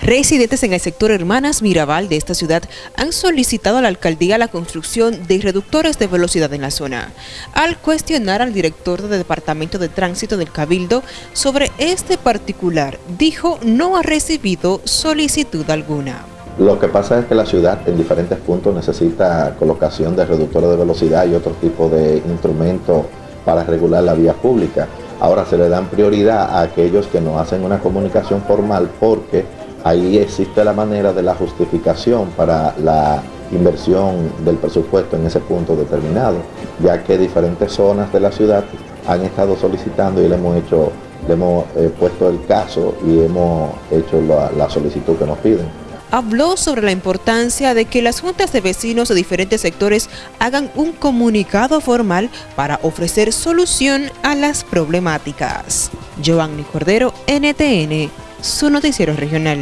Residentes en el sector Hermanas Mirabal de esta ciudad han solicitado a la alcaldía la construcción de reductores de velocidad en la zona. Al cuestionar al director del Departamento de Tránsito del Cabildo sobre este particular, dijo no ha recibido solicitud alguna. Lo que pasa es que la ciudad en diferentes puntos necesita colocación de reductores de velocidad y otro tipo de instrumentos para regular la vía pública. Ahora se le dan prioridad a aquellos que no hacen una comunicación formal porque ahí existe la manera de la justificación para la inversión del presupuesto en ese punto determinado, ya que diferentes zonas de la ciudad han estado solicitando y le hemos hecho, le hemos eh, puesto el caso y hemos hecho la, solicitud que nos piden habló sobre la importancia de que las juntas de vecinos de diferentes sectores hagan un comunicado formal para ofrecer solución a las problemáticas. Giovanni Cordero, NTN, su noticiero regional.